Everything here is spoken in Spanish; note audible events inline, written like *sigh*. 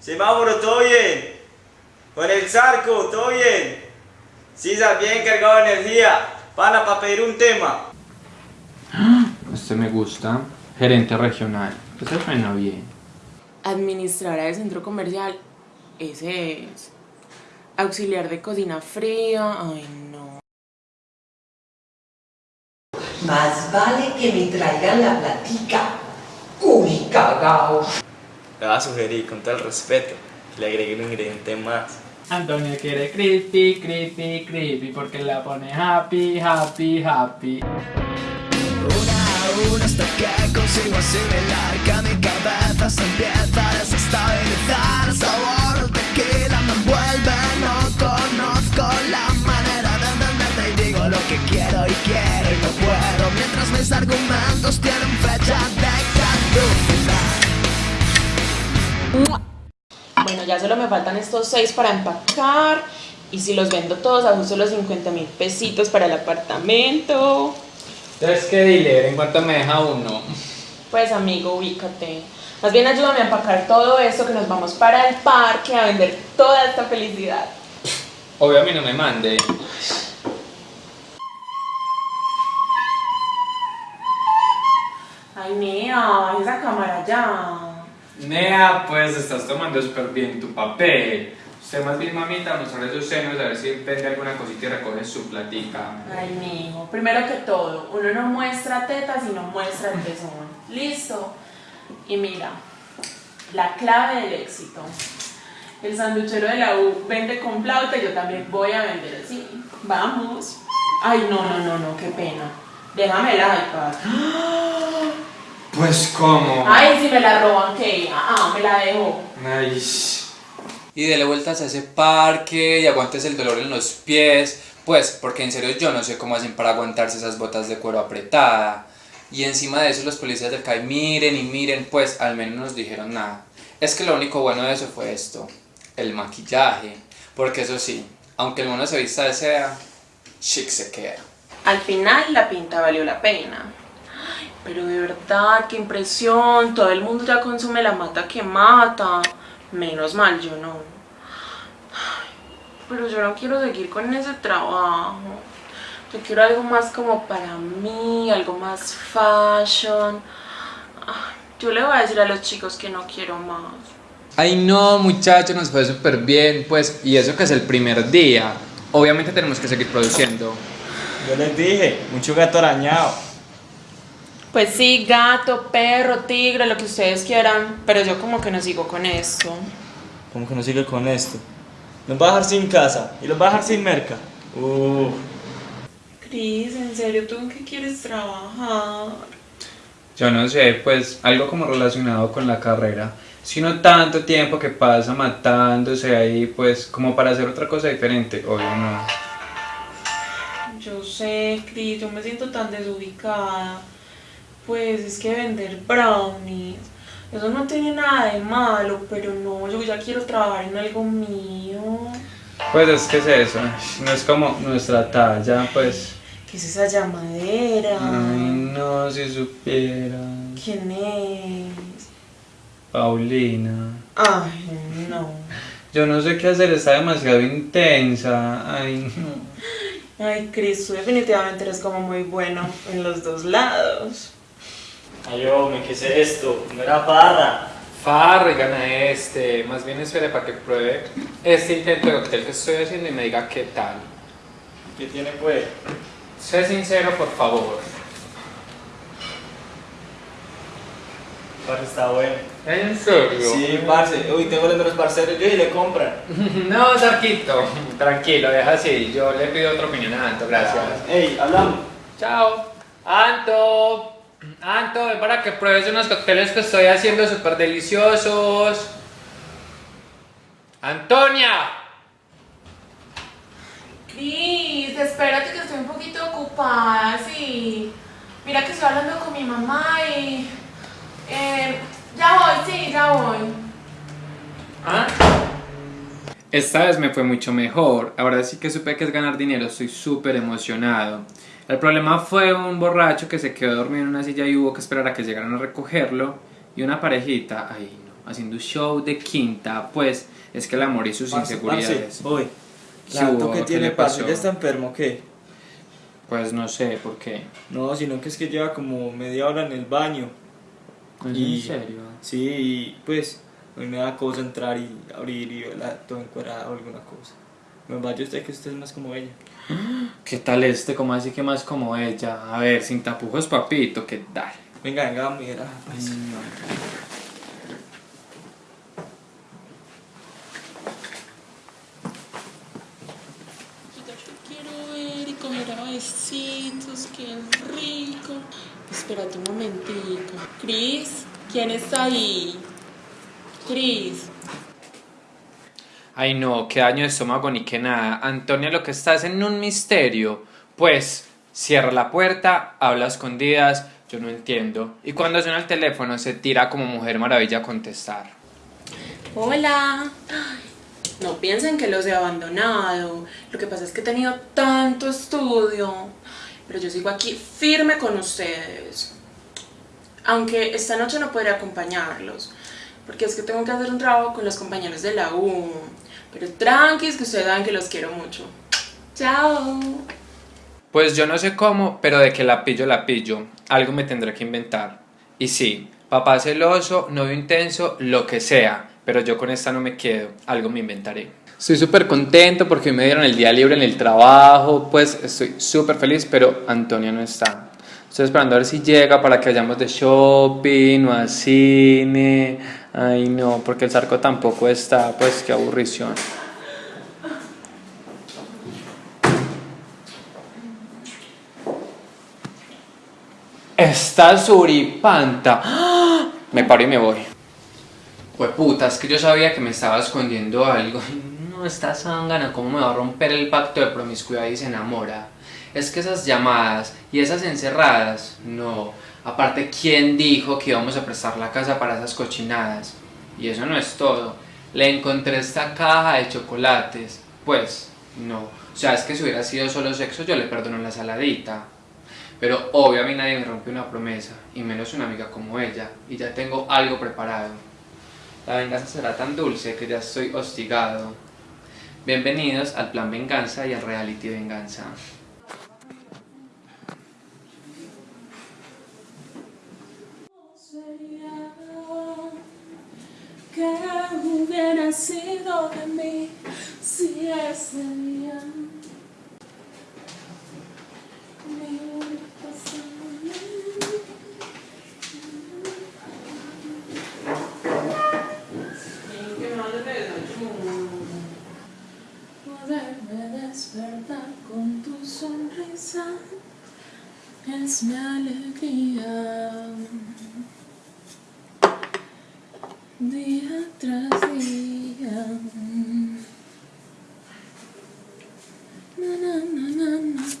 Semáforo, ¿todo bien? Con el Zarco, ¿todo bien? Sí, bien cargado de energía. Pana, para pedir un tema. *gasps* Este me gusta. Gerente regional. Este suena bien. Administradora del centro comercial. Ese es. Auxiliar de cocina fría. Ay, no. Más vale que me traigan la platica. Uy, cagao. Le va a sugerir, con todo el respeto, que le agregue un ingrediente más. Antonio quiere creepy, creepy, creepy porque la pone happy, happy, happy. Una a una hasta que consigo asimilar que mi cabeza se empieza a desestabilizar argumentos tienen fecha de caducidad Bueno, ya solo me faltan estos seis para empacar. Y si los vendo todos, ajusto los 50 mil pesitos para el apartamento. Entonces, ¿qué dealer? ¿En cuánto me deja uno? Pues amigo, ubícate. Más bien ayúdame a empacar todo esto que nos vamos para el parque a vender toda esta felicidad. Obvio a mí no me mande. Mía, esa cámara ya. Nea, pues estás tomando súper bien tu papel. Usted más bien, mamita, mostrar esos senos a ver si vende alguna cosita y recoge su platica. Ay, mijo, primero que todo, uno no muestra tetas y no muestra el pezón. ¿Listo? Y mira, la clave del éxito. El sanduchero de la U vende con flauta y yo también voy a vender así. Vamos. Ay, no, no, no, no, qué pena. Déjame el iPad. Pues, ¿cómo? Ay, si me la roban, ¿qué? Ah, ah, me la dejo. Ay, y dele vueltas a ese parque y aguantes el dolor en los pies, pues porque en serio yo no sé cómo hacen para aguantarse esas botas de cuero apretada. Y encima de eso los policías del CAI miren y miren, pues al menos no nos dijeron nada. Es que lo único bueno de eso fue esto, el maquillaje, porque eso sí, aunque el mono se vista de seda, chic se queda. Al final la pinta valió la pena. Pero de verdad, qué impresión. Todo el mundo ya consume la mata que mata. Menos mal, yo no. Ay, Pero yo no quiero seguir con ese trabajo. Yo quiero algo más como para mí, algo más fashion. Yo le voy a decir a los chicos que no quiero más. Ay no muchachos, nos fue súper bien, pues, y eso que es el primer día. Obviamente tenemos que seguir produciendo. Yo les dije, mucho gato arañado. Pues sí, gato, perro, tigre, lo que ustedes quieran. Pero yo como que no sigo con esto. ¿Cómo que no sigue con esto? Nos va a dejar sin casa y los va a dejar sin merca. Uh, Cris, ¿en serio tú en qué quieres trabajar? Yo no sé, pues algo como relacionado con la carrera. Sino tanto tiempo que pasa matándose ahí, pues como para hacer otra cosa diferente, obvio no. Yo sé, Cris, yo me siento tan desubicada. Pues es que vender brownies, eso no tiene nada de malo, pero no, yo ya quiero trabajar en algo mío. Pues es que es eso, no es como nuestra talla, pues. ¿Qué es esa llamadera? Ay, no, si supiera. ¿Quién es? Paulina. Ay, no. Yo no sé qué hacer, está demasiado intensa. Ay, no. Ay, Cris, tú definitivamente eres como muy bueno en los dos lados. Ay, hombre, ¿qué es esto? No era. Farra y gana este. Más bien espere para que pruebe este intento de cóctel que estoy haciendo y me diga qué tal. ¿Qué tiene pues? Sé sincero, por favor. Parce está bueno. ¿En serio? Sí, parce. Uy, tengo los parceros yo y le compran. *laughs* No, Sarquito. Tranquilo, deja así. Yo le pido otra opinión a Anto, gracias. Ey, hablamos. Chao. Anto. Anto, ven para que pruebes unos cócteles que estoy haciendo súper deliciosos. Antonia. Cris, espérate que estoy un poquito ocupada, sí. Mira que estoy hablando con mi mamá y... eh, ya voy, sí, ya voy. ¿Ah? Esta vez me fue mucho mejor. Ahora sí que supe que es ganar dinero. Estoy súper emocionado. El problema fue un borracho que se quedó dormido en una silla y hubo que esperar a que llegaran a recogerlo. Y una parejita, ay no, haciendo show de quinta. Pues es que el amor y sus Parce, inseguridades. parce, Hoy. ¿Qué La hubo? que ¿Qué tiene parce? ¿ya está enfermo o qué? Pues no sé por qué. No, sino que es que lleva como media hora en el baño. ¿Es Y- en serio? Sí, y pues hoy me da cosa entrar y abrir y verla todo encuadrada o alguna cosa. Me vaya usted que usted es más como ella. *gasps* ¿Qué tal este? ¿Cómo así que más como ella? A ver, sin tapujos, papito, ¿qué tal? Venga, venga, vamos a mirar. pues. Yo ya te quiero ver y comer a besitos, qué rico. Espérate un momentico. Cris, ¿quién está ahí? Cris. Ay no, qué daño de estómago ni que nada. Antonia, lo que estás en un misterio. Pues, cierra la puerta, habla a escondidas, yo no entiendo. Y cuando suena el teléfono se tira como mujer maravilla a contestar. Hola. No piensen que los he abandonado. Lo que pasa es que he tenido tanto estudio. Pero yo sigo aquí firme con ustedes. Aunque esta noche no podré acompañarlos. Porque es que tengo que hacer un trabajo con los compañeros de la U. Pero tranquis, que ustedes saben que los quiero mucho. Chao. Pues yo no sé cómo, pero de que la pillo, la pillo. Algo me tendré que inventar. Y sí, papá celoso, novio intenso, lo que sea. Pero yo con esta no me quedo. Algo me inventaré. Estoy súper contento porque hoy me dieron el día libre en el trabajo. Pues estoy súper feliz, pero Antonia no está. Estoy esperando a ver si llega para que vayamos de shopping o a cine. Ay, no, porque el zarco tampoco está. Pues qué aburrición. Está suripanta. ¡Ah! Me paro y me voy. Pues puta, es que yo sabía que me estaba escondiendo algo. No, esta zángana, ¿cómo me va a romper el pacto de promiscuidad y se enamora? Es que esas llamadas y esas encerradas, no. Aparte, ¿quién dijo que íbamos a prestar la casa para esas cochinadas? Y eso no es todo. Le encontré esta caja de chocolates. Pues, no. O sea, es que si hubiera sido solo sexo, yo le perdono la saladita. Pero obvio a mí nadie me rompe una promesa, y menos una amiga como ella, y ya tengo algo preparado. La venganza será tan dulce que ya estoy hostigado. Bienvenidos al plan venganza y al reality venganza. No le desayuno. Poderme despertar con tu sonrisa es mi alegría. Día tras día. na, na.